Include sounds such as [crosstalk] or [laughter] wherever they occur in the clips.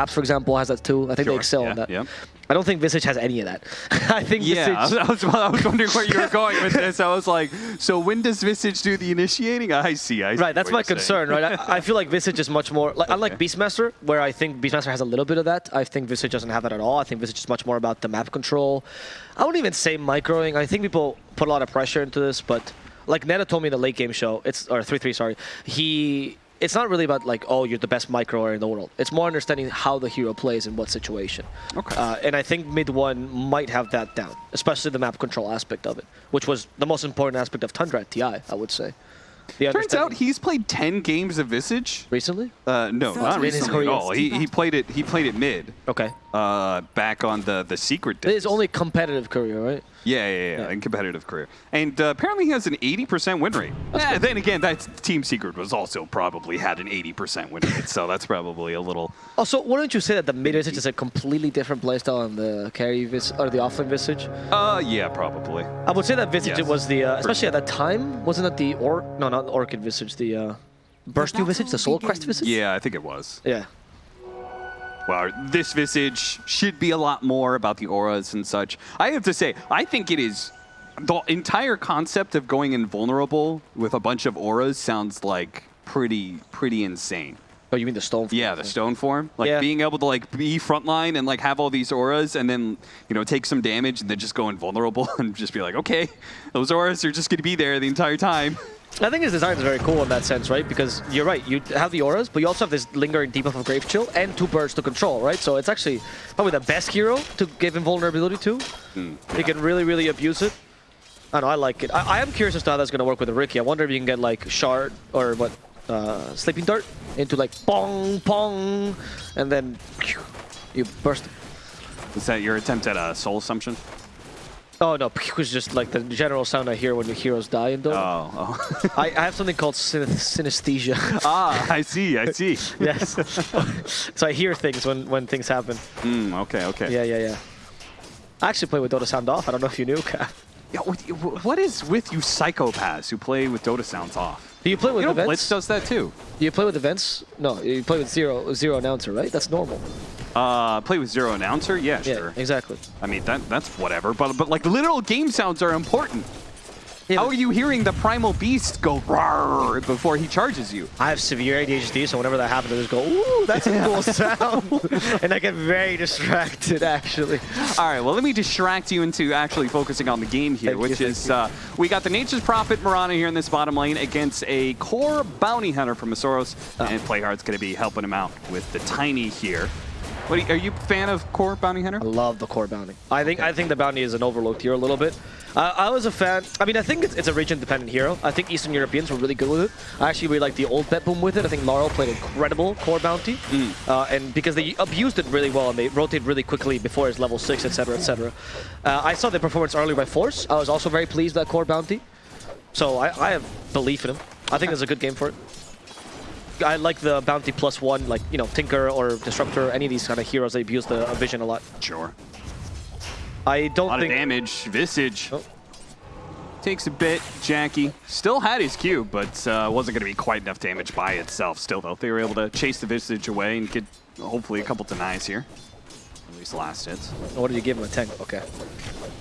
Apps, for example, has that too. I think Sure, they excel yeah, on that. yeah. I don't think Visage has any of that. [laughs] I think Yeah, Visage. I was, I was wondering where you were going with this. I was like, so when does Visage do the initiating? I see, I see. Right, that's my you're saying. concern, right? I, I feel like Visage is much more like unlike Beastmaster, where I think Beastmaster has a little bit of that. I think Visage doesn't have that at all. I think Visage is much more about the map control. I wouldn't even say microing. I think people put a lot of pressure into this, but like Neta told me in the late game show, it's or three three, sorry. He it's not really about like oh you're the best microer in the world. It's more understanding how the hero plays in what situation. Okay. Uh, and I think mid one might have that down, especially the map control aspect of it, which was the most important aspect of Tundra at TI, I would say. The Turns out he's played 10 games of Visage. recently. Uh, no, So not recently at all. He, he played it. He played it mid. Okay. Uh, back on the the secret. His days. only competitive career, right? Yeah, yeah, yeah, Yeah. in competitive career. And uh, apparently he has an 80% win rate. Yeah, then again, that Team Secret was also probably had an 80% win rate, so that's probably a little. Also, wouldn't you say that the mid visage is a completely different playstyle than the carry vis or the offlane visage? Uh, yeah, probably. I would say that visage Yes. was the, uh, especially at that time, wasn't it the or no, not the orchid visage, the uh, burst new visage, the solar crest visage? Yeah, I think it was. Yeah. Well, this Visage should be a lot more about the auras and such. I have to say, I think it is. The entire concept of going invulnerable with a bunch of auras sounds like pretty, pretty insane. Oh, you mean the stone? Form yeah, the stone form, like Yeah. being able to like be frontline and like have all these auras, and then you know take some damage and then just go invulnerable [laughs] and just be like, okay, those auras are just going to be there the entire time. [laughs] I think his design is very cool in that sense, right? Because you're right, you have the auras, but you also have this lingering debuff of Grave Chill and two birds to control, right? So it's actually probably the best hero to give invulnerability to. Hmm. You can really, really abuse it. I know, I like it. I, I am curious as to how that's going to work with Riki. I wonder if you can get like Shard or what, uh, Sleeping Dart into like pong, pong, and then you burst. Is that your attempt at a soul assumption? Oh no, [laughs] was just like the general sound I hear when the heroes die in Dota. Oh, oh. [laughs] I, I have something called synath- synesthesia. [laughs] ah, I see, I see. yes. so I hear things when, when things happen. Mm, okay, okay. Yeah, yeah, yeah. I actually play with Dota Sound off. I don't know if you knew, Cap. Yeah, what, what is with you psychopaths who play with Dota sounds off? Do you play with You know, events? Blitz does that too. Do you play with events? No, you play with zero zero announcer, right? That's normal. Uh, play with zero announcer? Yeah, Yeah, sure. exactly. I mean, that that's whatever. But but like literal game sounds are important. How are you hearing the primal beast go roar before he charges you? I have severe ADHD, so whenever that happens, I just go, ooh, that's a cool [laughs] sound. [laughs] and I get very distracted, actually. All right, well, let me distract you into actually focusing on the game here, Thank which thank is uh, we got the Nature's Prophet Mirana here in this bottom lane against a core bounty hunter from Masoros, Oh. and Playhard's going to be helping him out with the Tiny here. What are you, are you a fan of core bounty hunter? I love the core bounty. I think I think the bounty is an overlooked hero a little bit. Uh, I was a fan. I mean, I think it's, it's a region-dependent hero. I think Eastern Europeans were really good with it. I actually really like the old bet boom with it. I think Laurel played incredible core bounty, uh, and because they abused it really well and they rotated really quickly before his level six, etc., etc. Uh, I saw the performance earlier by Force. I was also very pleased with that core bounty. So I, I have belief in him. I think it's a good game for it. I like the bounty plus one, like you know Tinker or Disruptor, any of these kind of heroes. They abuse the uh, vision a lot. Sure. I don't a lot of think. damage. Visage. Oh. Takes a bit. Jackie still had his cube, but uh, wasn't going to be quite enough damage by itself. Still, though, they were able to chase the Visage away and get hopefully a couple denies here. At least last hits. What did you give him? A 10? Okay.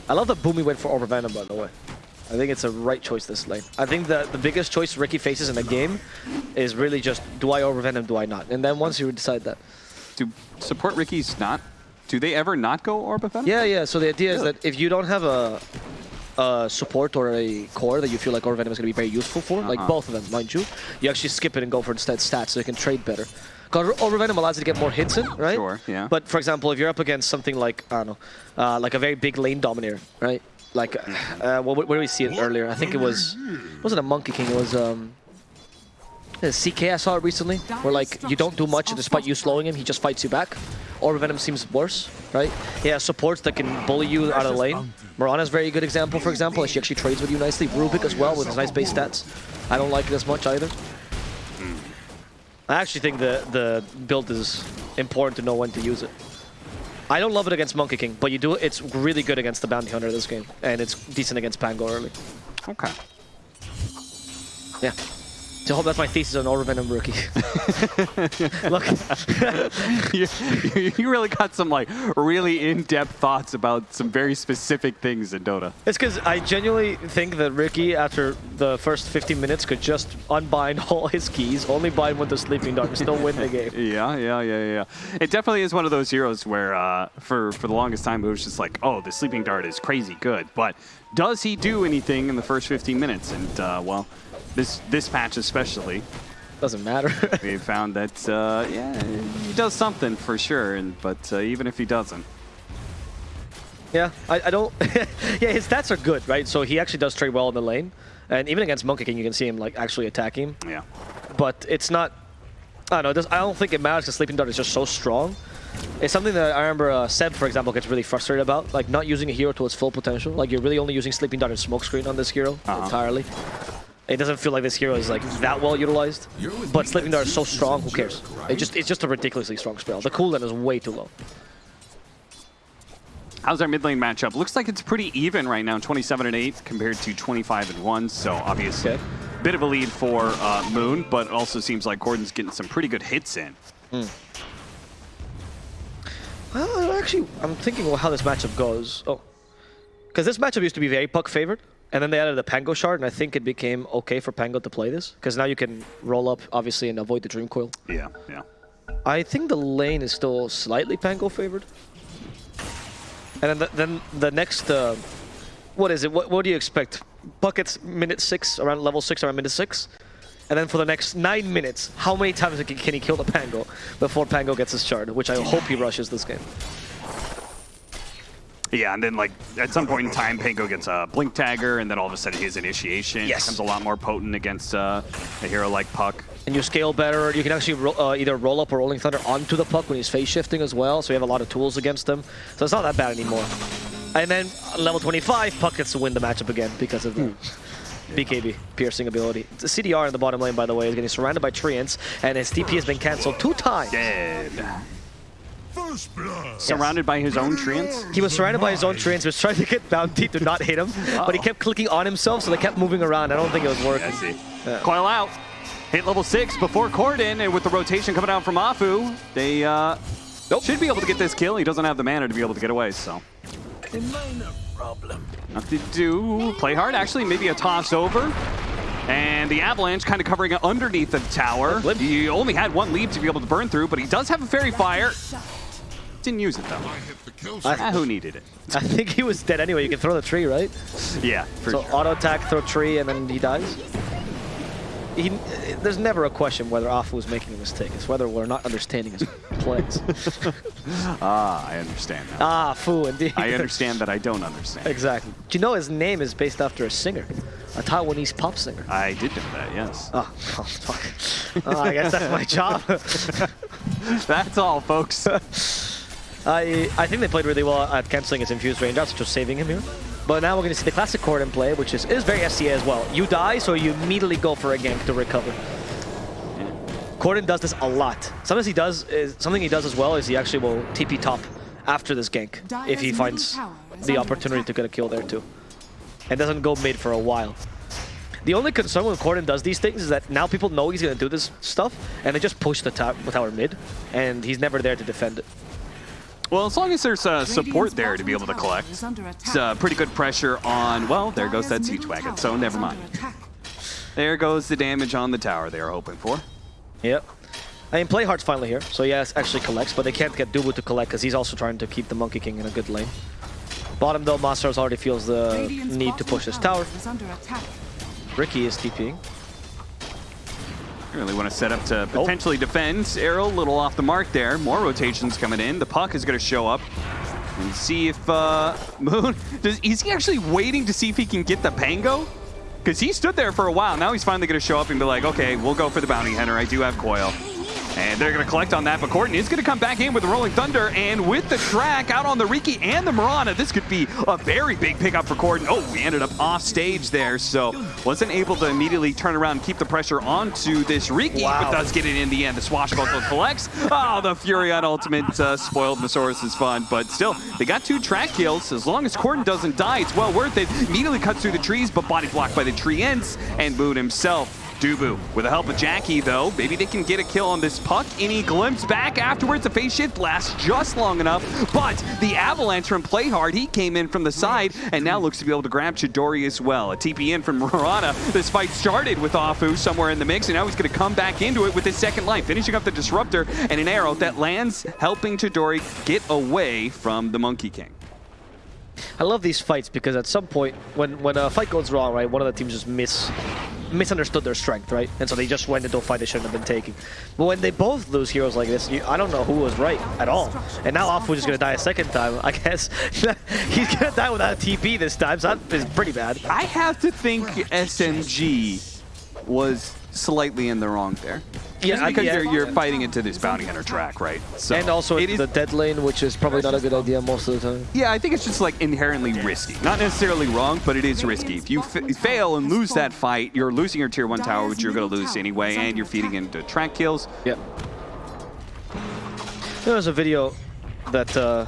I love that Boomy went for Orb Venom, by the way. I think it's a right choice this lane. I think the, the biggest choice Riki faces in the game is really just, do I Orb Venom, do I not? And then once you decide that. Do support Riki's not? Do they ever not go Orb of Venom? Yeah, yeah. So the idea is that if you don't have a, a support or a core that you feel like Orb Venom is going to be very useful for, like Uh-huh. both of them, mind you, you actually skip it and go for instead stats so you can trade better. Because Orb Venom allows you to get more hits in, right? Sure, yeah. But for example, if you're up against something like, I don't know, uh, like a very big lane dominator, right? Like, uh, well, where did we see it earlier? I think it was, wasn't a Monkey King, it was, um, uh, CK I saw it recently, where like, you don't do much despite you slowing him, he just fights you back. Or Venom seems worse, right? Yeah, supports that can bully you out of lane. Mirana's a very good example, for example, and she actually trades with you nicely. Rubik as well, with his nice base stats. I don't like it as much either. I actually think the, the build is important to know when to use it. I don't love it against Monkey King, but you do it's really good against the Bounty Hunter this game, and it's decent against Pango early. Okay. Yeah. So I hope that's my thesis on Aura Venom rookie. [laughs] Look, you, [laughs] you- you really got some like really in-depth thoughts about some very specific things in Dota. it's because I genuinely think that Riki, after the first 15 minutes, could just unbind [laughs] all his keys, only bind with the Sleeping Dart, and still win the game. Yeah, yeah, yeah, yeah. It definitely is one of those heroes where, uh, for for the longest time, it was just like, oh, the sleeping dart is crazy good, but does he do anything in the first 15 minutes? And uh, well, this this patch especially, Doesn't matter. [laughs] we found that uh, yeah, he does something for sure. And but uh, even if he doesn't, Yeah, I, I don't. [laughs] yeah, his stats are good, right? So he actually does trade well in the lane, and even against Monkey King, you can see him like actually attacking. yeah, But it's not. I don't know. Does, I don't think it matters because Sleeping Dart is just so strong. It's something that I remember uh, Seb, for example, gets really frustrated about, like not using a hero to its full potential. Like you're really only using Sleeping Dart and Smokescreen on this hero Uh-huh. entirely. It doesn't feel like this hero is like that well utilized. But Sleeping Dart is so strong, who cares? It just it's just a ridiculously strong spell. The cooldown is way too low. How's our mid lane matchup? Looks like it's pretty even right now, 27 and 8 compared to 25 and 1. So obviously, Okay. bit of a lead for uh, Moon, but it also seems like Gordon's getting some pretty good hits in. Well, actually, I'm thinking of how this matchup goes. Oh, because this matchup used to be very puck favored, and then they added the Pango shard, and I think it became okay for Pango to play this because now you can roll up, obviously, and avoid the Dream Coil. Yeah, yeah. I think the lane is still slightly Pango favored. And then the, then the next, uh, what is it? What, what do you expect? Buckets minute six, around level six, around minute six. And then for the next nine minutes, how many times can he kill the Pango before Pango gets his shard? Which I hope he rushes this game. Yeah, and then like at some point in time, Pango gets a blink dagger, and then all of a sudden his initiation Yes. becomes a lot more potent against uh, a hero like Puck. and you scale better. You can actually ro uh, either roll up or rolling thunder onto the puck when he's phase shifting as well. So you have a lot of tools against him. So it's not that bad anymore. And then level 25, puck gets to win the matchup again because of the [laughs] BKB piercing ability. The CDR in the bottom lane, by the way, is getting surrounded by treants, and his TP has been cancelled two times. Dead. First blood. Surrounded by his own treants. He was surrounded by his own treants, was trying to get Bounty to not hit him, but he kept clicking on himself, so they kept moving around. I don't think it was working. I see. Coil out. Hit level six before Corden, and with the rotation coming out from Afu, they uh, should be able to get this kill. He doesn't have the mana to be able to get away, so. A minor problem. Nothing to do. Play hard. Actually, maybe a toss over. And the Avalanche kind of covering it underneath the tower. Blip. He only had one leap to be able to burn through, but he does have a Faerie Fire. Didn't use it, though. I hit the kill I- Ah, who needed it? I think he was dead anyway. You can throw the tree, right? Yeah, for So sure. auto attack, throw tree, and then he dies. He, there's never a question whether Afu is making a mistake. It's whether we're not understanding his plays. [laughs] Ah, I understand that. ah, Fu, indeed. I understand that I don't understand. exactly. Do you know his name is based after a singer, a Taiwanese pop singer? I did know that, yes. Oh, oh fuck. Oh, I guess that's my [laughs] job. That's all, folks. [laughs] I I think they played really well at canceling his infused raindrops, just saving him here. But now we're going to see the classic Corden play, which is, is very SCA as well. You die, so you immediately go for a gank to recover. Corden does this a lot. Sometimes he does, is, something he does as well is he actually will TP top after this gank if he finds middle tower is the opportunity to get a kill there too. And doesn't go mid for a while. The only concern when Corden does these things is that now people know he's going to do this stuff, and they just push the ta tower mid, and he's never there to defend it. Well, as long as there's uh, support there to be able to collect, it's uh, pretty good pressure on, well, there goes that siege wagon, so never mind. There goes the damage on the tower they were hoping for. Yep. I mean, Playhard's finally here, so yes, actually collects, but they can't get Dubu to collect because he's also trying to keep the Monkey King in a good lane. Bottom though, Masters already feels the need to push his tower. Ricky is TPing. You really want to set up to potentially defend. Arrow, a little off the mark there. More rotations coming in. The puck is going to show up and see if uh, [laughs] Moon does. Is he actually waiting to see if he can get the Pango? Because he stood there for a while. Now he's finally going to show up and be like, okay, we'll go for the bounty hunter. I do have coil. And they're going to collect on that, but Corden is going to come back in with the Rolling Thunder, and with the track out on the Riki and the Mirana, this could be a very big pickup for Corden. Oh, he ended up off stage there, so wasn't able to immediately turn around and keep the pressure onto this Riki, Wow. but does get it in the end. The swashbuckle collects. Oh, the Fury on Ultimate uh, spoiled Masaurus' fun, but still, they got two track kills. As long as Corden doesn't die, it's well worth it. Immediately cuts through the trees, but body blocked by the treants, and Moon himself Dubu with the help of Jackie, though. Maybe they can get a kill on this puck. Any glimpse back afterwards. The phase shift lasts just long enough, but the Avalanche from Play Hard, he came in from the side and now looks to be able to grab Chidori as well. A TP in from Murata. This fight started with Afu somewhere in the mix, and now he's going to come back into it with his second life, finishing up the Disruptor and an arrow that lands, helping Chidori get away from the Monkey King. I love these fights because at some point, when when a fight goes wrong, right, one of the teams just miss misunderstood their strength, right, and so they just went into a fight they shouldn't have been taking. But when they both lose heroes like this, you, I don't know who was right at all. And now Afu is gonna die a second time. I guess [laughs] he's gonna die without a TP this time, so that is pretty bad. I have to think SMG was slightly in the wrong there. Yeah, Just because yeah. you're, you're fighting into this bounty hunter track, right? So and also it the dead lane, which is probably not a good idea most of the time. Yeah, I think it's just like inherently risky. Not necessarily wrong, but it is risky. If you f fail and lose that fight, you're losing your tier one tower, which you're going to lose anyway, and you're feeding into track kills. Yeah. There was a video that, uh,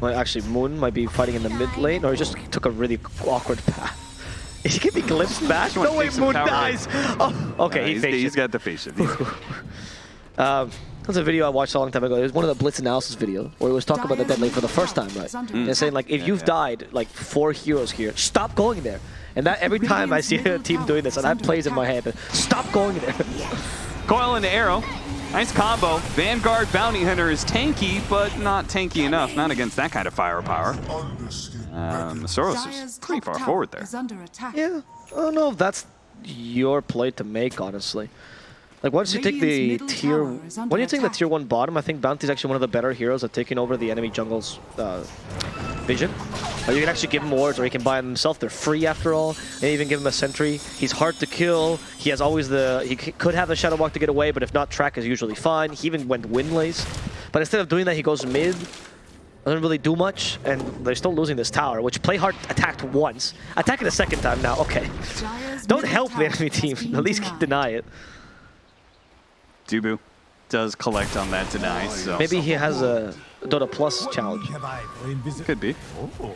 well, actually Moon might be fighting in the mid lane, or he just took a really awkward path. Is [laughs] he gonna be glimpsed back? Just No way, Moon dies! Oh, okay, Uh, he he's, faked he's it. got the face shift. He's- Um, there's a video I watched a long time ago. It was one of the Blitz analysis video where he was talking about the dead lane for the first time, right? And saying like, if you've died like four heroes here, stop going there. And that every time I see a team doing this, and that plays in my head, stop going there. [laughs] Coil into arrow. Nice combo. Vanguard Bounty Hunter is tanky, but not tanky enough. Not against that kind of firepower. Um, Soros is pretty far forward there. under. Yeah, I don't know if that's your play to make, honestly. Like once you take the tier, tower is under when you take the tier one bottom, I think Bounty's actually one of the better heroes at taking over the enemy jungle's uh, vision. Or you can actually give him wards, or he can buy them himself. They're free after all, and even give him a sentry. He's hard to kill. He has always the, he c- could have the shadow walk to get away, but if not, track is usually fine. He even went Wind Lace, but instead of doing that, he goes mid. Doesn't really do much, and they're still losing this tower, which Playhard attacked once. Attacking the second time now, okay. Don't help the enemy team, at least denied. deny it. Dubu does collect on that deny, so Maybe he has a Dota Plus challenge. Have I invisible? could be. Oh.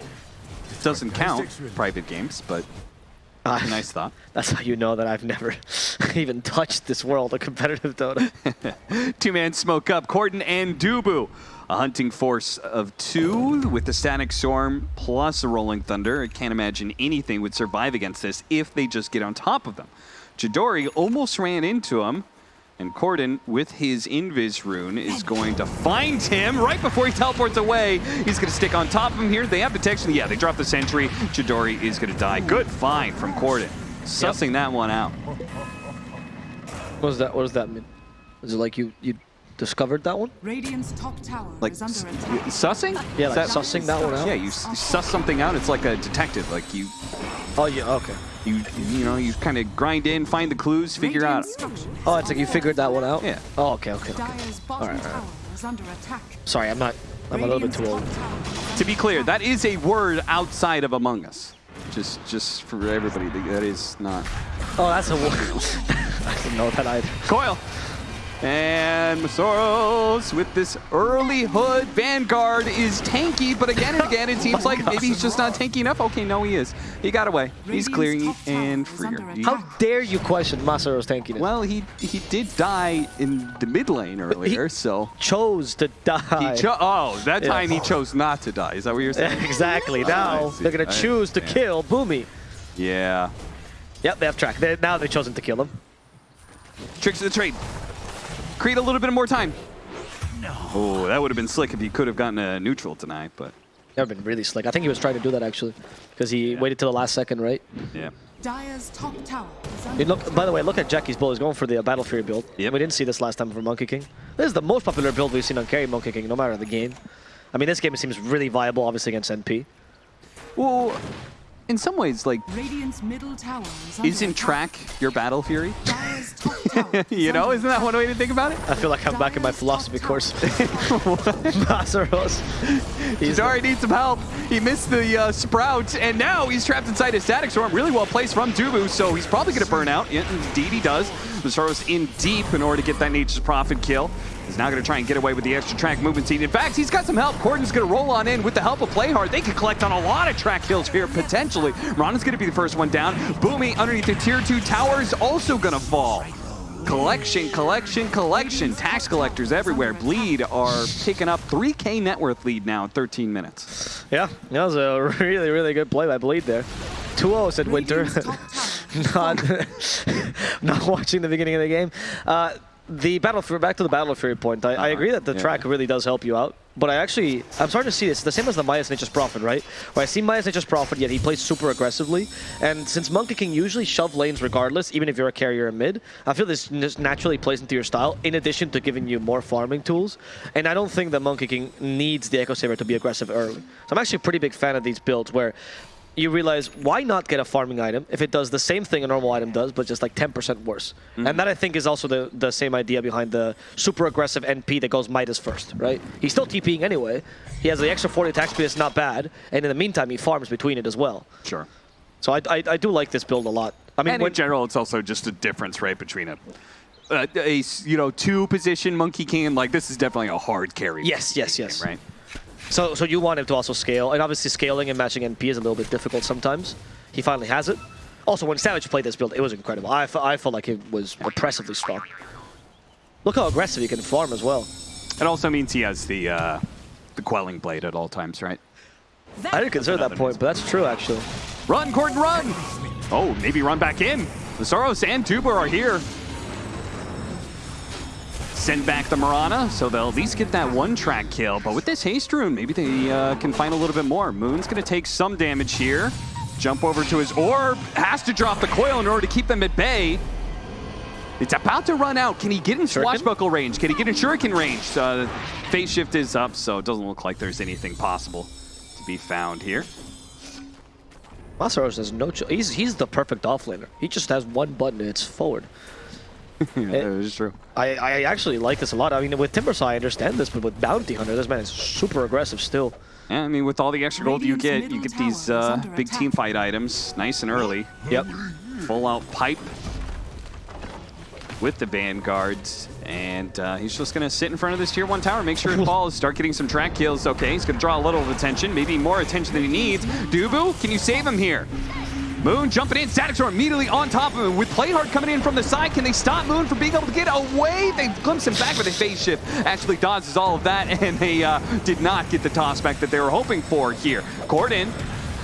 Doesn't count private games, but Ah, nice thought. [laughs] That's how you know that I've never [laughs] even touched this world of competitive Dota. [laughs] Two-man smoke up, Corden and Dubu. A hunting force of two with the Static Storm plus a Rolling Thunder. I can't imagine anything would survive against this if they just get on top of them. Chidori almost ran into him, and Corden, with his Invis rune, is going to find him right before he teleports away. He's going to stick on top of him here. They have detection. Yeah, they drop the sentry. Chidori is going to die. Good find from Corden. Sussing that one out. what does that? What does that mean? Is it like you you discovered that one? Radiant's top tower Like, is under s- attack. sussing? Yeah, like that- sussing that one out. Yeah, you s- suss something out. It's like a detective. Like you, Oh yeah. Okay. you, you know, you kind of grind in, find the clues, figure out. Oh, it's like you figured that one out. Yeah. Oh, okay, okay, okay. Alright, tower alright. is under attack. Sorry, I'm not. I'm a little bit too old. top tower is To be clear, that is a word outside of Among Us. Just, just for everybody, that is not. Oh, that's a. [laughs] I didn't know that either. Coil. And Masoros with this early hood. Vanguard is tanky, but again and again, it [laughs] oh seems like maybe he's just not tanky enough. Okay, no, he is. He got away. He's Radiant's clearing top tower and is freer. How dare you question Masaru's tankiness? Well, he he did die in the mid lane earlier, so chose to die. he cho- Oh, that Yeah. time he chose not to die. Is that what you're saying? [laughs] exactly. Oh, now see. they're gonna choose to kill Boomy. Yeah. Yep, they have track. They, now they've chosen to kill him. Tricks of the trade. Create a little bit more time. No. Oh, that would have been slick if he could have gotten a neutral tonight, but That would have been really slick. I think he was trying to do that actually, because he waited till the last second, right? yeah. Dire's top tower is I under mean, look, by the way, look at Jackie's build. He's going for the uh, Battle Fury build. Yep. We didn't see this last time for Monkey King. This is the most popular build we've seen on carry Monkey King, no matter the game. I mean, this game seems really viable, obviously, against NP. Well, in some ways, like, Radiant's middle tower is isn't attack. track your battle fury? Dire's top [laughs] tower is [laughs] you know, isn't that one way to think about it? I feel like I'm back in my philosophy course. Masaros. [laughs] He's Chidori needs some help. He missed the uh, sprout, and now he's trapped inside a static storm. Really well placed from Dubu, so he's probably going to burn out. Yeah, indeed, he does. Masaros in deep in order to get that Nature's Prophet kill. He's now going to try and get away with the extra track movement speed. In fact, he's got some help. Corden's going to roll on in with the help of Playhard. They can collect on a lot of track kills here, potentially. Rana's going to be the first one down. Boomy underneath the tier 2 tower is also going to fall. Collection, collection, collection. Tax collectors everywhere. Bleed are picking up 3K net worth lead now in 13 minutes. Yeah, that was a [laughs] really, really good play by Bleed there. 2-0 said Winter. Radiant's top [laughs] tower is not, [laughs] not watching the beginning of the game. Uh, the battle Fury, back to the battle Fury point. I, I uh-huh. agree that the Yeah. track really does help you out, but I actually I'm starting to see this the same as the Maya's Nature's Prophet, right? Where I see Maya's Nature's Prophet, yet he plays super aggressively, and since Monkey King usually shove lanes regardless, even if you're a carrier in mid, I feel this just naturally plays into your style. In addition to giving you more farming tools, and I don't think that Monkey King needs the Echo Saber to be aggressive early. So I'm actually a pretty big fan of these builds where you realize why not get a farming item if it does the same thing a normal item does, but just like 10% worse. Mm-hmm. And that I think is also the, the same idea behind the super aggressive NP that goes Midas first, right? He's still TPing anyway. He has the extra 40 attack speed, it's not bad. And in the meantime, he farms between it as well. Sure. So I, I, I do like this build a lot. I mean, And in general, it's also just a difference, right, between a you know, two position Monkey King like this is definitely a hard carry. Yes, yes, game, yes. Right. So, so you want him to also scale. And obviously scaling and matching NP is a little bit difficult sometimes. He finally has it. Also, when Savage played this build, it was incredible. I, I felt like it was oppressively strong. Look how aggressive he can farm as well. It also means he has the uh, the quelling blade at all times, right? I didn't consider that point, but that's true actually. Run, Gordon, run! Oh, maybe run back in. The Soros and Tuba are here. Send back the Mirana, so they'll at least get that one track kill. But with this haste rune, maybe they uh, can find a little bit more. Moon's gonna take some damage here. Jump over to his orb, has to drop the coil in order to keep them at bay. It's about to run out. Can he get in swashbuckle range? Can he get in shuriken range? Uh, phase shift is up, so it doesn't look like there's anything possible to be found here. Masaros has no choice. He's, he's the perfect offlaner. He just has one button and it's forward. [laughs] Yeah, that is true. I, I actually like this a lot. I mean, with Timbersaw, I understand this, but with Bounty Hunter, this man is super aggressive still. Yeah, I mean, with all the extra gold you get, you get these uh, big team fight items nice and early. Yep. Full out pipe with the vanguards. And uh, he's just going to sit in front of this tier one tower, make sure it falls, [laughs] start getting some track kills. Okay, he's going to draw a little attention, maybe more attention than he needs. Dubu, can you save him here? Moon jumping in, Static Storm immediately on top of him. With Playhard coming in from the side, can they stop Moon from being able to get away? They glimpse him back with a phase shift. Actually dodges all of that, [laughs] and they uh, did not get the toss back that they were hoping for here. Corden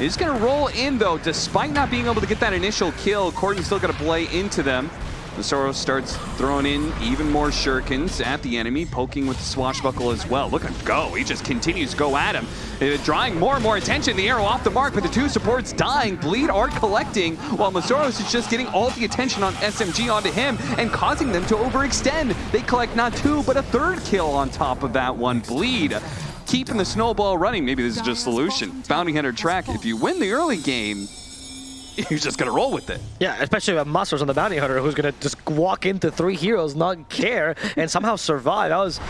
is going to roll in, though, despite not being able to get that initial kill. Corden's still going to play into them. The Soros starts throwing in even more shurikens at the enemy, poking with the swashbuckle as well. Look at him go. He just continues to go at him, uh, drawing more and more attention. The arrow off the mark, but the two supports dying. Bleed are collecting, while Masoros is just getting all the attention on SMG onto him and causing them to overextend. They collect not two, but a third kill on top of that one. Bleed keeping the snowball running. Maybe this is just a solution. Bounty Hunter track, if you win the early game, [laughs] you're just going to roll with it. Yeah, especially with Masaros on the Bounty Hunter, who's going to just walk into three heroes, not care, and somehow survive. That was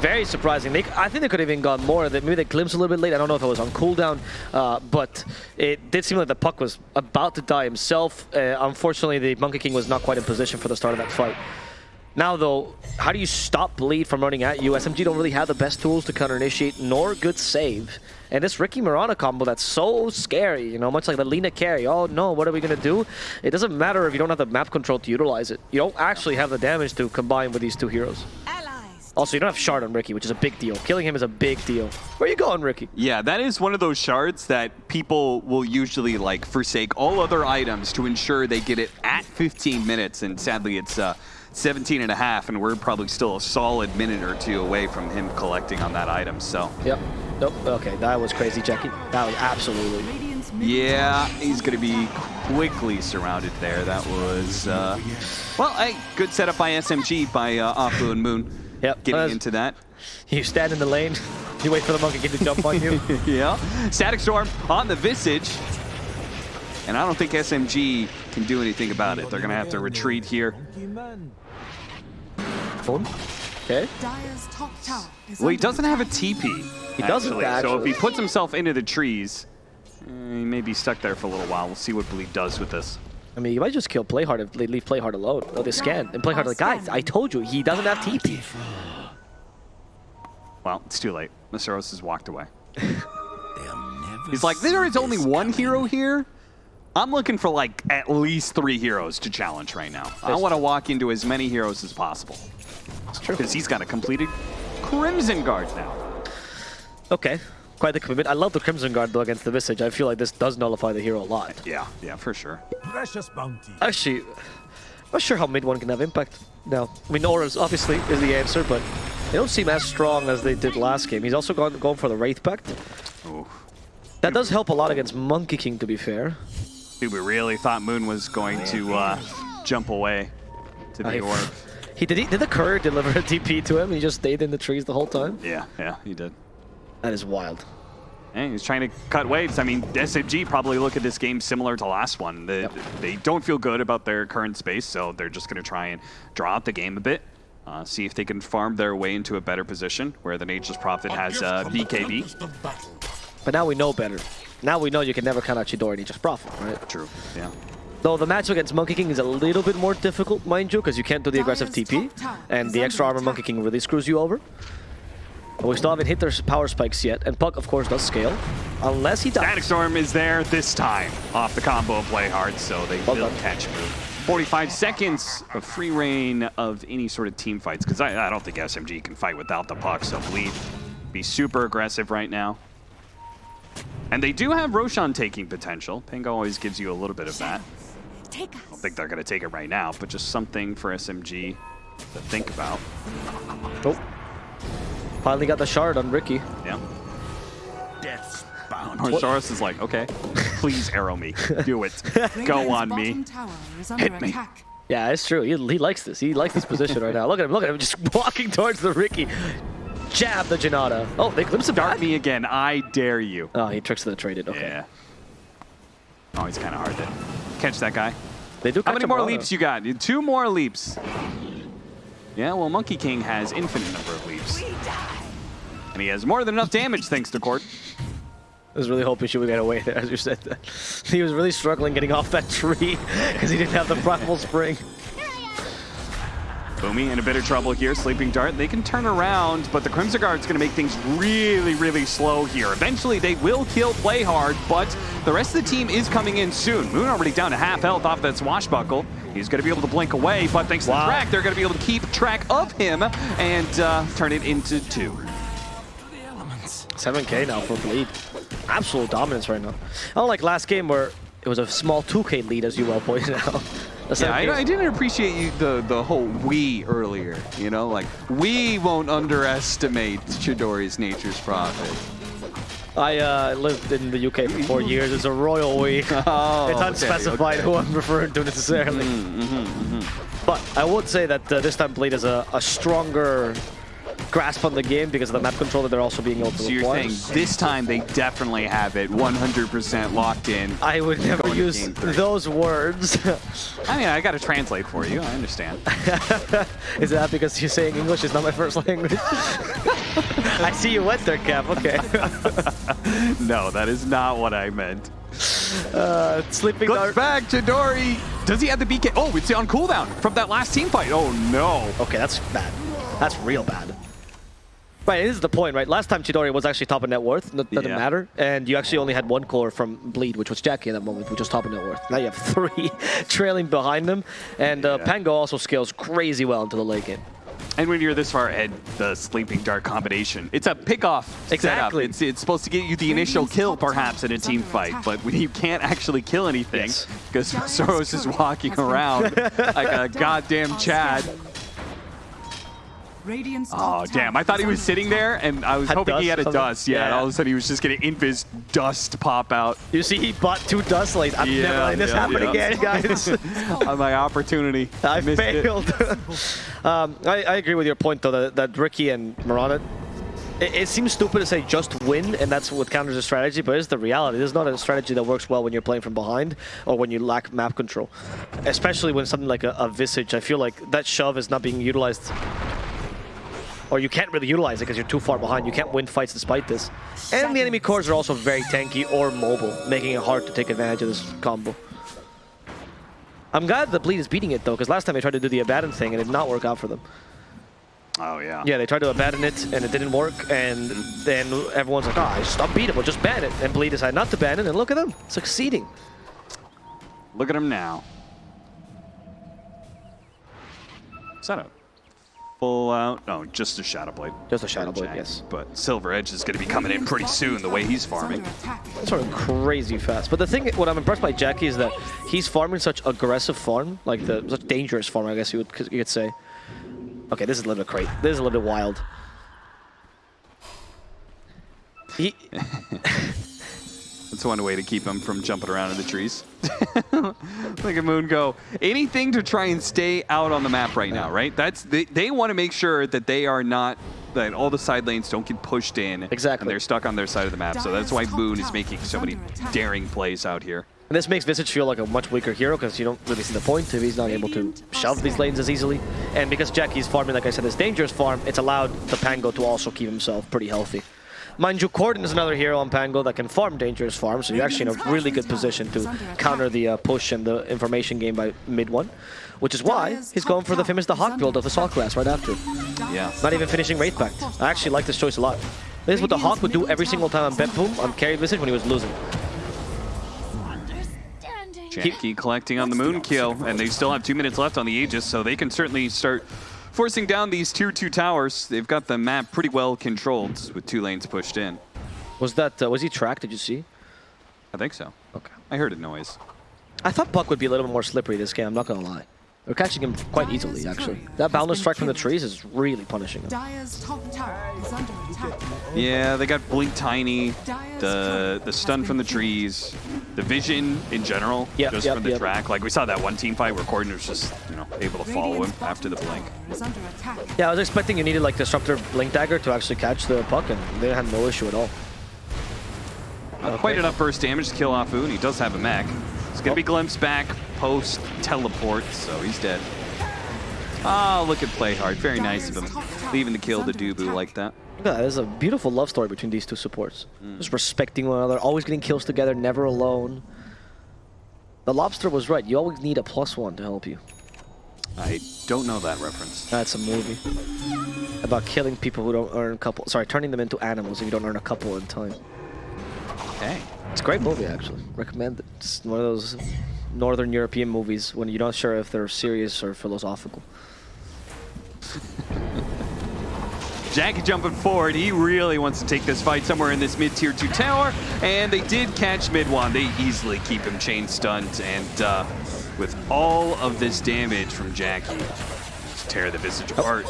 very surprising. They, I think they could have even gone more. That Maybe they glimpsed a little bit late. I don't know if it was on cooldown, uh, but it did seem like the puck was about to die himself. Uh, unfortunately, the Monkey King was not quite in position for the start of that fight. Now, though, how do you stop Bleed from running at you? SMG don't really have the best tools to counter-initiate, nor good save. And this Riki Mirana combo that's so scary, you know, much like the Lina carry. Oh no, what are we gonna do? It doesn't matter if you don't have the map control to utilize it. You don't actually have the damage to combine with these two heroes. Also, you don't have Shard on Riki, which is a big deal. Killing him is a big deal. Where are you going, Riki? Yeah, that is one of those shards that people will usually like forsake all other items to ensure they get it at 15 minutes, and sadly it's uh, 17 and a half, and we're probably still a solid minute or two away from him collecting on that item, so. Yep. Nope. Okay, that was crazy, Jackie. That was absolutely. Yeah, he's going to be quickly surrounded there. That was, uh, well, hey, good setup by SMG by uh, Afu and Moon. Yep. Getting into that. You stand in the lane. [laughs] You wait for the Monkey to jump on you. [laughs] yeah. Static Storm on the Visage. And I don't think SMG can do anything about it. They're going to have to retreat here. Boom. Okay. Dire's top tower is Well, he doesn't have a attack. TP. He doesn't, So if he puts himself into the trees, eh, he may be stuck there for a little while. We'll see what Bleed does with this. I mean, you might just kill Playhard if they leave Playhard alone. Or they scan. And Playhard like, guys, I told you, he doesn't have TP. Well, it's too late. Masaros has walked away. [laughs] He's like, there is only one hero here. I'm looking for like at least three heroes to challenge right now. I want to walk into as many heroes as possible It's true. because he's got a completed Crimson Guard now. Okay, quite the commitment. I love the Crimson Guard though against the Visage. I feel like this does nullify the hero a lot. Yeah, yeah, for sure. Precious bounty. Actually, I'm not sure how mid one can have impact now. I mean, Auras obviously is the answer, but they don't seem as strong as they did last game. He's also gone, going for the Wraith Pact. Ooh. That does help a lot against Monkey King, to be fair. Dude, we really thought Moon was going to uh, jump away to the I- orb. He did. He, did the courier [laughs] deliver a TP to him? He just stayed in the trees the whole time. Yeah, yeah, he did. That is wild. Hey, he's trying to cut waves. I mean, SMG probably look at this game similar to last one. They, they don't feel good about their current space, so they're just going to try and draw out the game a bit. Uh, see if they can farm their way into a better position where the Nature's Prophet has gift uh, BKB. tempest of battle. But now we know better. Now we know you can never count out Chidori and he just profit, right? True, yeah. Though the matchup against Monkey King is a little bit more difficult, mind you, because you can't do the aggressive TP, and the extra armor Monkey. King really screws you over. But we still haven't hit their power spikes yet, and Puck, of course, does scale, unless he dies. Static Storm is there this time off the combo of Play Hard, so they Well will done. catch move. 45 seconds of free reign of any sort of team fights, because I, I don't think SMG can fight without the puck, so Bleed be super aggressive right now. And they do have Roshan taking potential. Pango always gives you a little bit of that. Take I don't think they're going to take it right now, but just something for SMG to think about. Oh. Finally got the shard on Riki. Yeah. Death's bound. Horsaurus is like, okay, please arrow me. Do it. [laughs] Go on me. bottom tower is under Hit me. attack. Yeah, it's true. He, he likes this. He likes this position right now. Look at him. Look at him. Just [laughs] walking towards the Riki. Jab the Janata. Oh, they glimpse him Dart me again. I dare you. Oh, he tricks the traded. Okay. Yeah. Oh, he's kind of hard to catch that guy. They do How many more leaps you got? Two more leaps. Yeah, well, Monkey King has infinite number of leaps. And he has more than enough damage thanks to Court. I was really hoping she would get away there, as you said that. [laughs] He was really struggling getting off that tree because he didn't have the primal spring. Boomy in a bit of trouble here. Sleeping Dart, they can turn around, but the Crimson Guard's going to make things really, really slow here. Eventually, they will kill Play Hard, but the rest of the team is coming in soon. Moon already down to half health off that swashbuckle. He's going to be able to blink away, but thanks to the track, they're going to be able to keep track of him and uh, turn it into two. 7k now for Bleed. Absolute dominance right now. Unlike last game where it was a small 2k lead, as you well pointed out. Yeah, 7K I, I didn't appreciate you the the whole we earlier. You know, like we won't underestimate Chidori's nature's prophet. I uh, lived in the UK for four [laughs] years. It's a royal we. [laughs] Oh, it's unspecified okay. who I'm referring to necessarily. But I would say that uh, this time Bleed is a, a stronger grasp on the game because of the map control that they're also being able to So you're saying this time they definitely have it 100% locked in. I would never use those words. [laughs] I mean, I got to translate for you. I understand. [laughs] Is that because you're saying English is not my first language? [laughs] I see you went there, Cap. Okay. no, that is not what I meant. Uh, sleeping Goes dart. back Chidori. Does he have the BK? Oh, it's on cooldown from that last team fight. Oh no. Okay, that's bad. That's real bad. Right, this is the point, right? Last time Chidori was actually top of net worth, that doesn't Yeah. matter. And you actually only had one core from Bleed, which was Jackie at that moment, which was top of net worth. Now you have three [laughs] trailing behind them. And uh, Yeah. Pango also scales crazy well into the late game. And when you're this far ahead, the sleeping dart combination, it's a pick-off Exactly. setup. It's, it's supposed to get you the initial kill, perhaps, in a team fight, but when [laughs] you can't actually kill anything, Yes. because Soros is walking around [laughs] like a goddamn Chad. Radiant's Oh, damn. I thought he was sitting there, and I was Had hoping he had a dust. Yeah, and Yeah. all of a sudden he was just going to invis dust pop out You see, he bought two dust lanes. I'm Yeah, never letting this yeah, happen yeah. again, guys. [laughs] on my opportunity. [laughs] I missed it. failed. [laughs] um, I, I agree with your point, though, that, that Riki and Mirana, it, it seems stupid to say just win, and that's what counters a strategy, but it's the reality. There's not a strategy that works well when you're playing from behind or when you lack map control. Especially when something like a, a Visage, I feel like that shove is not being utilized. Or you can't really utilize it because you're too far behind. You can't win fights despite this. And the enemy cores are also very tanky or mobile, making it hard to take advantage of this combo. I'm glad the Bleed is beating it though, because last time they tried to do the Abaddon thing and it did not work out for them. Oh, yeah. Yeah, they tried to abandon it and it didn't work, and then everyone's like, ah, oh, just unbeat it, we'll just ban it. And Bleed decided not to ban it, and look at them, succeeding. Look at him now. Is that a out? No, just a Shadow Blade. Just a Shadow Blade, Jack. yes. But Silver Edge is going to be coming in pretty soon the way he's farming. Sort of crazy fast. But the thing, what I'm impressed by Jackie is that he's farming such aggressive farm, like the such dangerous farm, I guess you would you could say. Okay, this is a little bit crazy. This is a little bit wild. He, [laughs] That's one way to keep him from jumping around in the trees. [laughs] Look at Moon go. Anything to try and stay out on the map right now, right? That's They, they want to make sure that they are not, that all the side lanes don't get pushed in. Exactly. And they're stuck on their side of the map. So that's why Moon is making so many daring plays out here. and this makes Visage feel like a much weaker hero because you don't really see the point if he's not able to shove these lanes as easily. And because Jackie's farming, like I said, this dangerous farm, it's allowed the Pango to also keep himself pretty healthy. Mind you, Corden is another hero on Pango that can farm dangerous farms, so you're actually in a really good position to counter the uh, push and the information game by mid one, which is why he's going for the famous the Hawk build of Assault Cuirass right after. Yeah. Not even finishing Wraith Pact. I actually like this choice a lot. This is what the Hawk would do every single time on Bet Boom on carry Visage when he was losing. Understanding. Jackie collecting on the Moon kill, and they still have two minutes left on the Aegis, so they can certainly start forcing down these tier two towers. They've got the map pretty well controlled with two lanes pushed in. Was that, uh, was he tracked, did you see? I think so. Okay. I heard a noise. I thought Puck would be a little bit more slippery this game, I'm not gonna lie. They're catching him quite easily, actually. That boundless strike from the trees is really punishing him. Dire's top tower is under attack. Yeah, they got Blink Tiny, the the stun from the trees, the vision in general, Yep, just yep, from the yep. track. Like we saw that one team fight where Corden was just, you know, able to follow him after the blink. tower Is under attack. Yeah, I was expecting you needed like Disruptor Blink Dagger to actually catch the Puck, and they had no issue at all. Not Quite enough burst damage to kill Afu, and he does have a mech. It's gonna be oh. glimpsed back post teleport, so he's dead. Oh, look at play hard. Very nice of him, leaving the kill to Dubu like that. Look at that, there's a beautiful love story between these two supports. Mm. Just respecting one another, always getting kills together, never alone. The Lobster was right, you always need a plus one to help you. I don't know that reference. That's a movie. About killing people who don't earn a couple, sorry, turning them into animals if you don't earn a couple in time. Okay. It's a great movie, actually. Recommend it. It's one of those Northern European movies when you're not sure if they're serious or philosophical. [laughs] Jackie jumping forward. He really wants to take this fight somewhere in this mid-tier 2 tower. And they did catch mid one. They easily keep him chain stunned. And uh, with all of this damage from Jackie, just tear the Visage apart.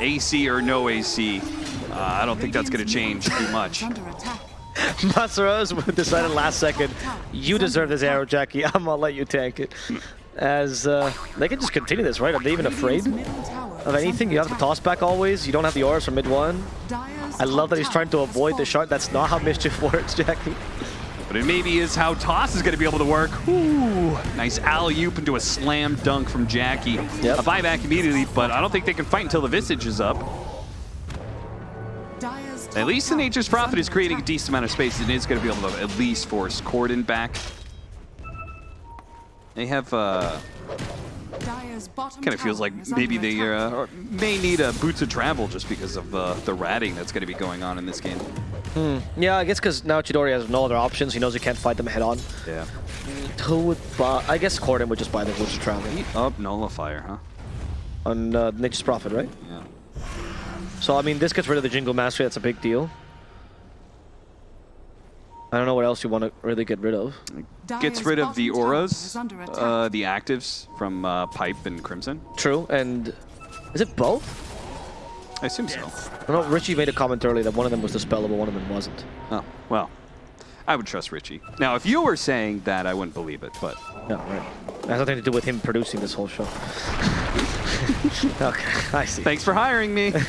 AC or no AC, uh, I don't think that's going to change too much. Is under attack. [laughs] Masaros [laughs] decided last second, you deserve this arrow, Jackie. [laughs] I'm gonna let you tank it. As uh, they can just continue this, right? Are they even afraid Radiant's middle tower of anything? You have the toss back always. You don't have the auras from mid one. I love that he's trying to avoid the shard. That's not how mischief [laughs] works, Jackie. But it maybe is how Toss is going to be able to work. Ooh, nice alley-oop into a slam dunk from Jackie. Yep. A buyback immediately, but I don't think they can fight until the Visage is up. At least the Nature's Prophet is creating a decent amount of space and is going to be able to at least force Corden back. They have, uh, kind of feels like maybe they uh, may need a boots of travel just because of uh, the ratting that's going to be going on in this game. Yeah, I guess because now Chidori has no other options. He knows he can't fight them head on. Yeah. Who would buy? I guess Corden would just buy the Boots of Travel Oh, Nullifier, huh? on uh, Nature's Prophet, right? Yeah. So, I mean, this gets rid of the Jingu Mastery. That's a big deal. I don't know what else you want to really get rid of. Gets rid of the bottom auras, is under attack. uh, the actives from uh, Pipe and Crimson. True, and is it both? I assume so. I know Richie made a comment earlier that one of them was dispellable, one of them wasn't. Oh, well, I would trust Richie. Now, if you were saying that, I wouldn't believe it, but No, right. It has nothing to do with him producing this whole show. [laughs] [laughs] okay, I see. thanks for hiring me. [laughs]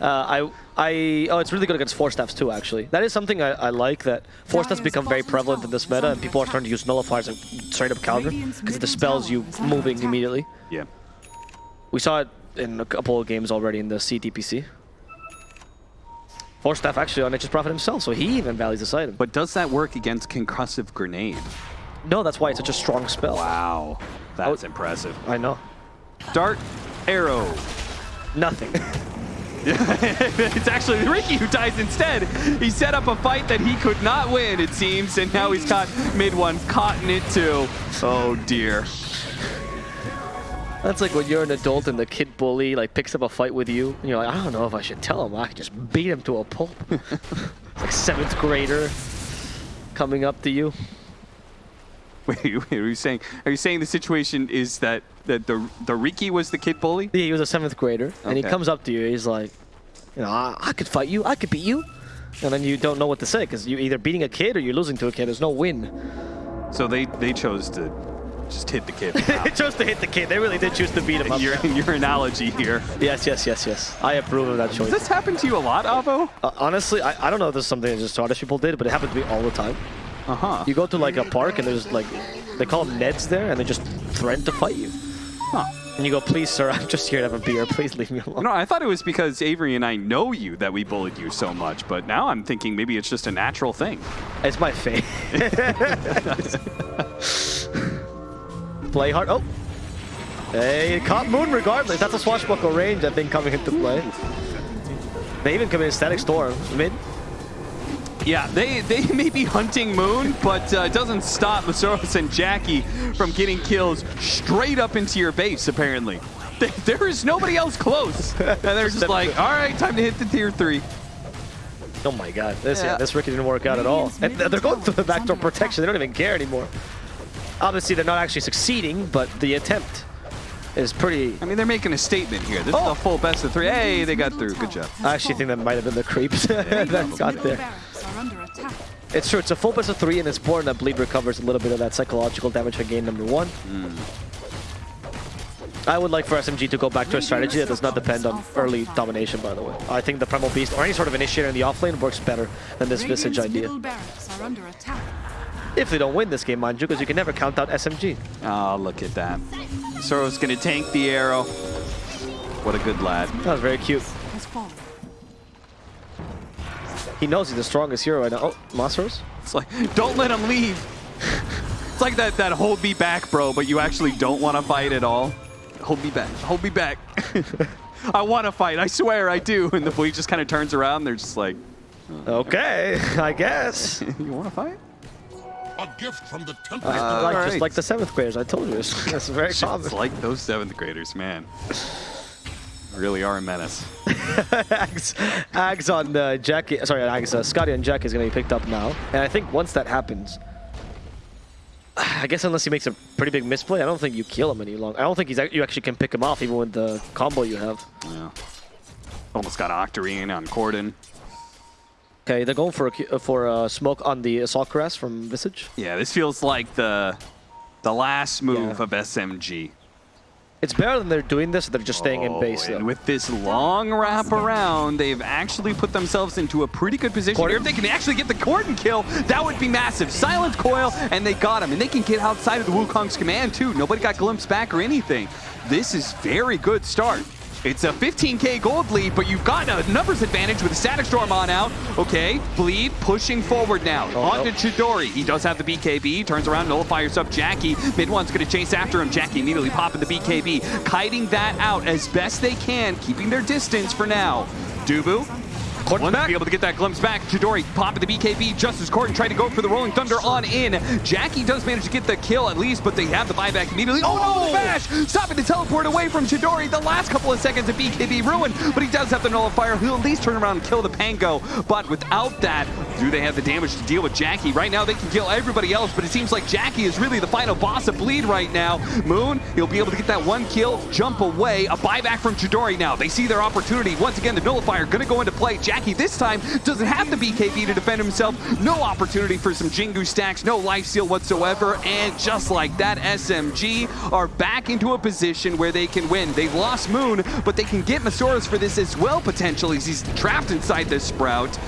Uh, I, I, oh, it's really good against Force Staffs too. Actually, that is something I, I like. That Force Staffs become very prevalent in this meta, and people are starting to use nullifiers and straight up counter because it dispels you moving immediately. yeah. We saw it in a couple of games already in the CTPC. Force Staff actually on Nature's Prophet himself, so he even values this item. But But does that work against Concussive Grenade? no, that's why it's such a strong spell. Wow. That's Oh. impressive. I know. Dart, arrow. Nothing. [laughs] [laughs] it's actually Riki who dies instead. He set up a fight that he could not win, it seems, and now he's caught mid one caught in it too. Oh dear. That's like when you're an adult and the kid bully like picks up a fight with you, and you're like, I don't know if I should tell him. I could just beat him to a pulp. [laughs] like seventh grader coming up to you. [laughs] Wait, wait, are you saying are you saying the situation is that that the the Riki was the kid bully? Yeah, he was a seventh grader, and he comes up to you. He's like, you know, I, I could fight you. I could beat you. And then you don't know what to say because you're either beating a kid or you're losing to a kid. There's no win. So they they chose to just hit the kid. [laughs] They chose to hit the kid. They really did choose to beat him up. your your analogy here. Yes, yes, yes, yes. I approve of that choice. Does this happen to you a lot, Avo? Uh, honestly, I, I don't know if this is something that just Scottish people did, but it happened to me all the time. Uh huh. You go to like a park and there's like, they call them Neds there, and they just threaten to fight you. Huh. And you go, please, sir, I'm just here to have a beer. Please leave me alone. No, I thought it was because Avery and I know you that we bullied you so much, but now I'm thinking maybe it's just a natural thing. It's my fate. [laughs] play hard. Oh. Hey, caught Moon regardless. That's a swashbuckle range, I think, coming into play. They even come in Static Storm. Mid. Yeah, they, they [laughs] may be hunting Moon, but uh, it doesn't stop Masoros and Jackie from getting kills straight up into your base, apparently. [laughs] There- is nobody else close. [laughs] And they're just like, all right, time to hit the tier three. Oh my god. This, yeah. Yeah. this Riki didn't work out at all. And they're going through the backdoor protection. They don't even care anymore. Obviously, they're not actually succeeding, but the attempt is pretty... I mean, they're making a statement here. This Oh. is a full best of three. Hey, they got through. Good job. I actually think that might have been the creeps that got there. It's true, it's a full best of three, and it's important that Bleed recovers a little bit of that psychological damage for game number one. Hmm. I would like for SMG to go back to a strategy that does not depend on early domination, by the way. I think the Primal Beast or any sort of initiator in the offlane works better than this Visage idea. middle barracks are under attack. If they don't win this game, mind you, because you can never count out SMG. Oh, ah, look at that. Soro's going to tank the arrow. What a good lad. That was very cute. Has fallen. He knows he's the strongest hero right now. Oh, Masteros? It's like, don't let him leave. it's like that, that hold me back, bro, but you actually don't want to fight at all. Hold me back. Hold me back. [laughs] I want to fight. I swear I do. And the police just kind of turns around. And They're just like, Okay, [laughs] I guess. [laughs] you want to fight? A gift from the temple. Uh, like, all Just like the seventh graders, I told you. It's, it's very common. It's like those seventh graders, man. Really are a menace. Ags, Ags on uh, Jackie, sorry, Ags, uh, Skadi on Jack is going to be picked up now. And I think once that happens, I guess unless he makes a pretty big misplay, I don't think you kill him any longer. I don't think he's you actually can pick him off even with the combo you have. Yeah. Almost got Octarine on Corden. Okay, they're going for a, for a smoke on the Assault Cuirass from Visage. Yeah, this feels like the the last move Yeah. of SMG. It's better than they're doing this, they're just staying in oh, base. Oh, and though. with this long wrap around, they've actually put themselves into a pretty good position. If they can actually get the Corden kill, that would be massive. Silent coil, and they got him. And they can get outside of the Wukong's command, too. Nobody got glimpsed back or anything. This is very good start. It's a 15k gold lead, but you've got a numbers advantage with the Static Storm on out. Okay, Bleed pushing forward now. Oh, on no. to Chidori. He does have the BKB. Turns around, nullifiers up Jackie. Mid one's going to chase after him. Jackie immediately popping the BKB. Kiting that out as best they can, keeping their distance for now. Dubu. Corden One back. be able to get that glimpse back. Chidori popping the BKB just as Corden tried to go for the Rolling Thunder on in. Jackie does manage to get the kill at least, but they have the buyback immediately. Oh, no, the oh! bash! Stopping the teleport away from Chidori. The last couple of seconds of BKB ruined, but he does have the nullifier. He'll at least turn around and kill the Pango. But without that, do they have the damage to deal with Jackie? Right now, they can kill everybody else, but it seems like Jackie is really the final boss of Bleed right now. Moon, he'll be able to get that one kill, jump away. A buyback from Chidori now. They see their opportunity. Once again, the nullifier going to go into play. Jackie this time doesn't have the BKB to defend himself. No opportunity for some Jingu stacks, no life steal whatsoever. And just like that, SMG are back into a position where they can win. They've lost Moon, but they can get Masoros for this as well, potentially, as he's trapped inside this Sprout.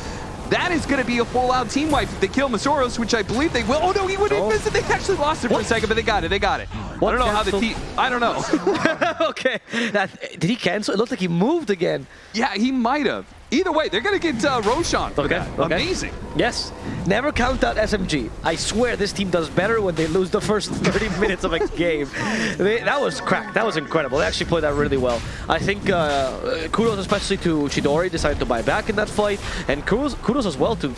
That is going to be a full-out team wipe if they kill Masoros, which I believe they will. Oh, no, he wouldn't Oh. miss it. They actually lost it for a second, but they got it. They got it. What I don't know how the team... I don't know. [laughs] okay. That, did he cancel? It looked like he moved again. yeah, he might have. Either way, they're going to get uh, Roshan for Okay, that. okay. Amazing. Yes. Never count out SMG. I swear this team does better when they lose the first [laughs] 30 minutes of a game. They, that was cracked. That was incredible. They actually played that really well. I think uh, kudos especially to Chidori decided to buy back in that fight. And kudos, kudos as well to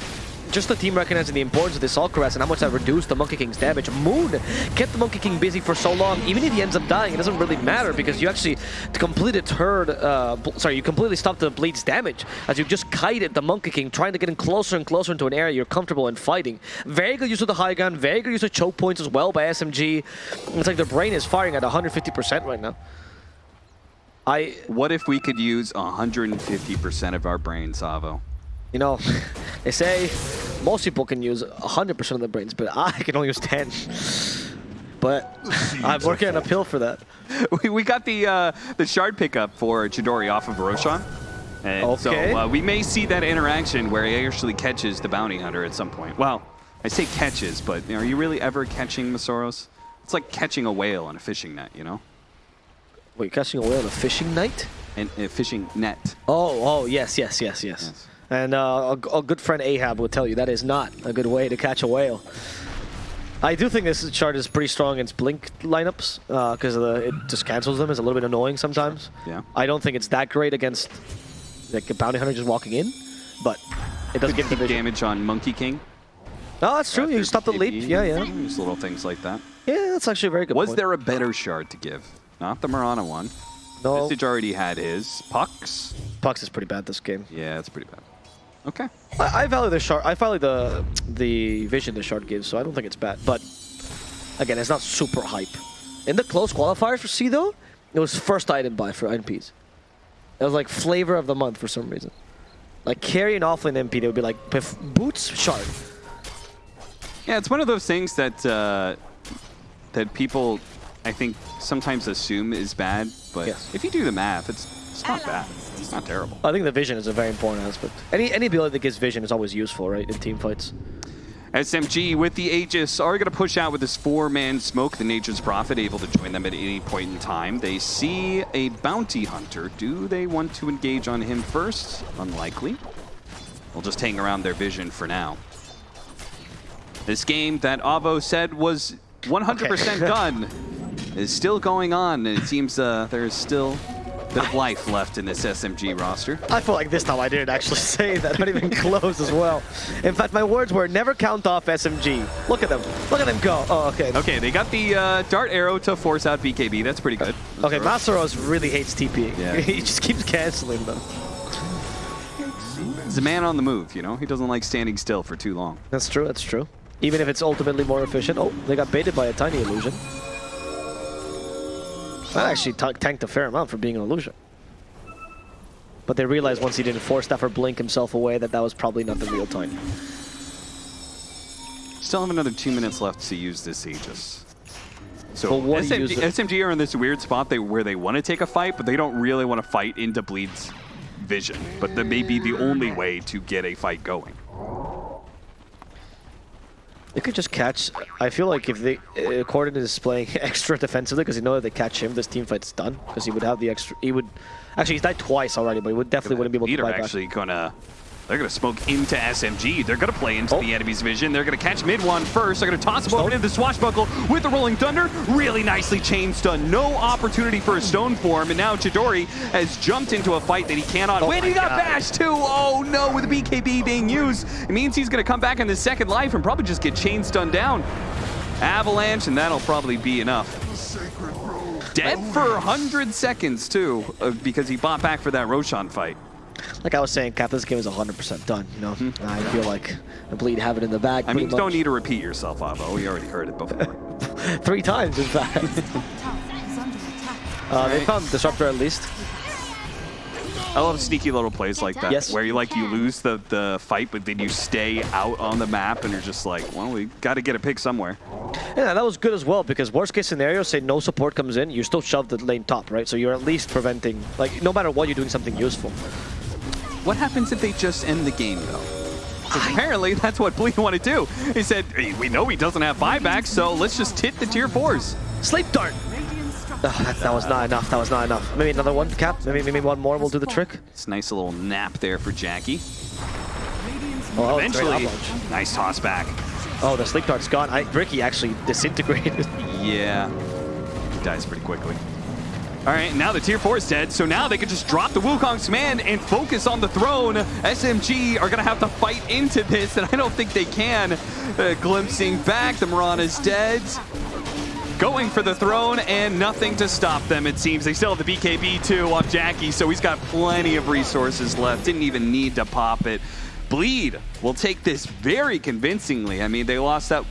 just the team recognizing the importance of this Cuirass and how much that reduced the Monkey King's damage. Moon kept the Monkey King busy for so long. Even if he ends up dying, it doesn't really matter because you actually completely deterred, uh, sorry, you completely stopped the Bleed's damage as you just kited the Monkey King, trying to get him closer and closer into an area you're comfortable in fighting. Very good use of the high gun, very good use of choke points as well by SMG. It's like their brain is firing at 150% right now. I, What if we could use 150% of our brain, Savo? you know, [laughs] they say most people can use 100% of their brains, but I can only use 10. But I'm working on a pill for that. [laughs] we, we got the uh, the shard pickup for Chidori off of Roshan. And Okay. so uh, we may see that interaction where he actually catches the bounty hunter at some point. Well, I say catches, but are you really ever catching Masoros? It's like catching a whale on a fishing net, you know? Wait, catching a whale on a fishing net? And a fishing net. Oh, oh, yes, yes, yes, yes. Yes. And uh, a, a good friend Ahab will tell you that is not a good way to catch a whale. I do think this chart is pretty strong against Blink lineups because it just cancels them. It's a little bit annoying sometimes. Yeah. I don't think it's that great against like a bounty hunter just walking in, but it does give damage on Monkey King. Oh, that's true. You stop the leap. Yeah, yeah. Just little things like that. Yeah, that's actually a very good Was point. there a better shard to give? Not the Mirana one. No, Visage already had his. Pucks? Pucks is pretty bad this game. Yeah, it's pretty bad. Okay. I, I value the shard. I value the the vision the shard gives, so I don't think it's bad. But again, it's not super hype. In the close qualifiers for C though, it was first item buy for NPs. It was like flavor of the month for some reason. Like carry an offlane MP, they would be like "Pff, boots shard. Yeah, it's one of those things that uh, that people, I think, sometimes assume is bad. But Yes. if you do the math, it's it's not bad. It's not terrible. I think the vision is a very important aspect. Any any ability that gives vision is always useful, right, in team fights. SMG with the Aegis are going to push out with this four-man smoke. The Nature's Prophet able to join them at any point in time. They see a bounty hunter. Do they want to engage on him first? Unlikely. They'll just hang around their vision for now. This game that Avo said was 100% Okay. [laughs] done is still going on, and it seems uh, there's still a bit of life left in this SMG roster. I feel like this time I didn't actually [laughs] say that, not even close as well. In fact, my words were never count off SMG. Look at them. Look at them go. Oh, okay. Okay, they got the uh, dart arrow to force out BKB. That's pretty good. Okay, Masaros really hates TP. Yeah. [laughs] he just keeps canceling them. He's a man on the move, you know? He doesn't like standing still for too long. That's true, that's true. Even if it's ultimately more efficient. Oh, they got baited by a tiny illusion. That actually tanked a fair amount for being an illusion. But they realized once he didn't force that or blink himself away that that was probably not the real time. Still have another two minutes left to use this Aegis. So what SMG, SMG are in this weird spot they, where they want to take a fight, but they don't really want to fight into Bleed's vision. But that may be the only way to get a fight going. They could just catch. I feel like if they uh, Corden is playing [laughs] extra defensively because he know that they catch him, this team fight's done because he would have the extra. He would actually he's died twice already, but he would definitely wouldn't be able to fight back. actually gonna... They're gonna smoke into SMG. They're gonna play into Oh. the enemy's vision. They're gonna catch mid one first. They're gonna toss him over into the swashbuckle with the rolling thunder. Really nicely chain stun. No opportunity for a stone form. And now Chidori has jumped into a fight that he cannot Oh win. He got God. bashed too. Oh no, with the BKB being used. It means he's gonna come back in the second life and probably just get chain stunned down. Avalanche, and that'll probably be enough. Dead for 100 seconds too, uh, because he bought back for that Roshan fight. Like I was saying, Cap, this game is 100% done. You know, I feel like the bleed have it in the bag. I mean, you don't need to repeat yourself, Avo. We already heard it before. [laughs] three times, in fact. [laughs] Uh, They found Disruptor at least. I love sneaky little plays like that, Yes. where you like you lose the, the fight, but then you stay out on the map, and you're just like, well, we got to get a pick somewhere. Yeah, that was good as well because worst case scenario, say no support comes in, you still shove the lane top, right? So you're at least preventing, like, no matter what, you're doing something useful. What happens if they just end the game, though? 'Cause apparently that's what Bleed want to do. He said, "Hey, we know he doesn't have buybacks, so let's just hit the tier fours. Sleep Dart! Radiant Oh, that, that was not enough. That was not enough. Maybe another one, Cap. Maybe maybe one more will do the trick. It's a nice little nap there for Jackie. Oh, oh, it's a great Eventually, nice toss back. Oh, the sleep dart's gone. I, Riki actually disintegrated. Yeah, he dies pretty quickly. All right, now the tier four is dead, so now they can just drop the Wukong's command and focus on the throne. SMG are gonna have to fight into this, and I don't think they can. Uh, glimpsing back, the Mirana's dead. Going for the throne and nothing to stop them, it seems. They still have the BKB too off Jackie, so he's got plenty of resources left. Didn't even need to pop it. Bleed will take this very convincingly. I mean, they lost that